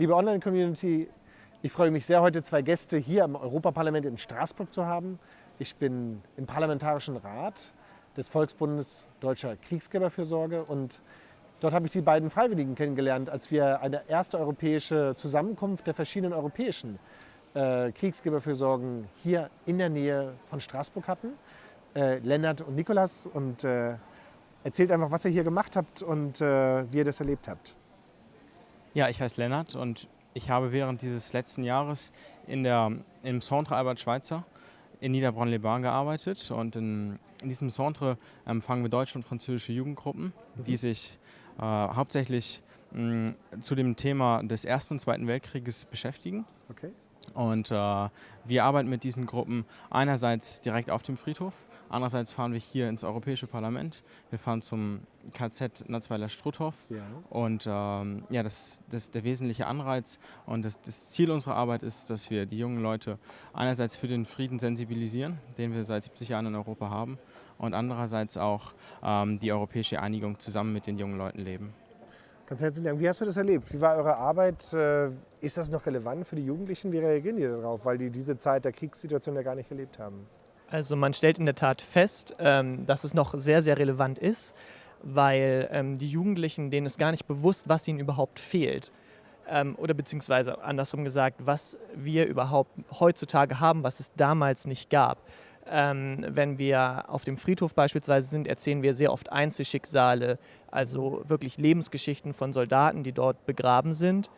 Liebe Online-Community, ich freue mich sehr, heute zwei Gäste hier im Europaparlament in Straßburg zu haben. Ich bin im Parlamentarischen Rat des Volksbundes Deutscher Kriegsgräberfürsorge und dort habe ich die beiden Freiwilligen kennengelernt, als wir eine erste europäische Zusammenkunft der verschiedenen europäischen äh, Kriegsgräberfürsorgen hier in der Nähe von Straßburg hatten. Äh, Lennart und Nikolas und äh, erzählt einfach, was ihr hier gemacht habt und äh, wie ihr das erlebt habt. Ja, ich heiße Lennart und ich habe während dieses letzten Jahres in der, im Centre Albert Schweitzer in Niederbronn-les-Bains gearbeitet und in, in diesem Centre empfangen wir deutsche und französische Jugendgruppen, mhm. die sich äh, hauptsächlich mh, zu dem Thema des Ersten und Zweiten Weltkrieges beschäftigen. Okay. Und äh, wir arbeiten mit diesen Gruppen einerseits direkt auf dem Friedhof, andererseits fahren wir hier ins Europäische Parlament. Wir fahren zum KZ Natzweiler Struthof. Ja. Und ähm, ja, das, das der wesentliche Anreiz und das, das, Ziel unserer Arbeit ist, dass wir die jungen Leute einerseits für den Frieden sensibilisieren, den wir seit 70 Jahren in Europa haben, und andererseits auch ähm, die europäische Einigung zusammen mit den jungen Leuten leben. Ganz herzlichen Dank. Wie hast du das erlebt? Wie war eure Arbeit? Ist das noch relevant für die Jugendlichen? Wie reagieren die darauf, weil die diese Zeit der Kriegssituation ja gar nicht erlebt haben? Also man stellt in der Tat fest, ähm, dass es noch sehr, sehr relevant ist, weil ähm, die Jugendlichen, denen ist gar nicht bewusst, was ihnen überhaupt fehlt. Ähm, oder beziehungsweise andersrum gesagt, was wir überhaupt heutzutage haben, was es damals nicht gab. Ähm, wenn wir auf dem Friedhof beispielsweise sind, erzählen wir sehr oft Einzelschicksale, also wirklich Lebensgeschichten von Soldaten, die dort begraben sind.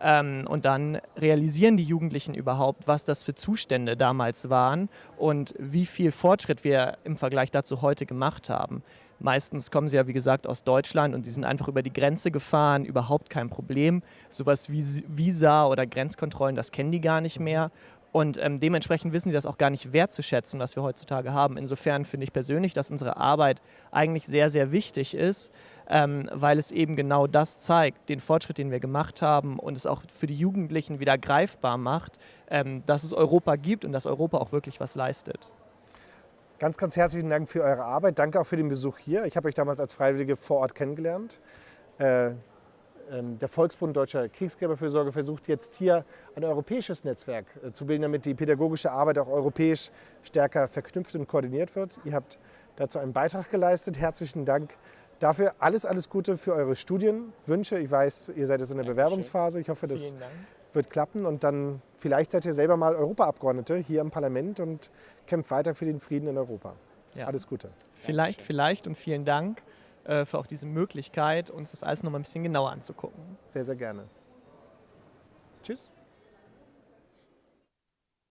Ähm, und dann realisieren die Jugendlichen überhaupt, was das für Zustände damals waren und wie viel Fortschritt wir im Vergleich dazu heute gemacht haben. Meistens kommen sie ja, wie gesagt, aus Deutschland und sie sind einfach über die Grenze gefahren, überhaupt kein Problem. Sowas wie Visa oder Grenzkontrollen, das kennen die gar nicht mehr. Und ähm, dementsprechend wissen die das auch gar nicht wertzuschätzen, was wir heutzutage haben. Insofern finde ich persönlich, dass unsere Arbeit eigentlich sehr, sehr wichtig ist, ähm, weil es eben genau das zeigt, den Fortschritt, den wir gemacht haben und es auch für die Jugendlichen wieder greifbar macht, ähm, dass es Europa gibt und dass Europa auch wirklich was leistet. Ganz, ganz herzlichen Dank für eure Arbeit. Danke auch für den Besuch hier. Ich habe euch damals als Freiwillige vor Ort kennengelernt. Äh, der Volksbund Deutscher Kriegsgräberfürsorge versucht jetzt hier ein europäisches Netzwerk äh, zu bilden, damit die pädagogische Arbeit auch europäisch stärker verknüpft und koordiniert wird. Ihr habt dazu einen Beitrag geleistet. Herzlichen Dank dafür. Alles, alles Gute für eure Studienwünsche. Ich weiß, ihr seid jetzt in der Bewerbungsphase. Ich hoffe, das wird klappen. Und dann vielleicht seid ihr selber mal Europaabgeordnete hier im Parlament und kämpft weiter für den Frieden in Europa. Ja. Alles Gute. Vielleicht, vielleicht und vielen Dank. Äh, für auch diese Möglichkeit, uns das alles noch mal ein bisschen genauer anzugucken. Sehr, sehr gerne. Tschüss.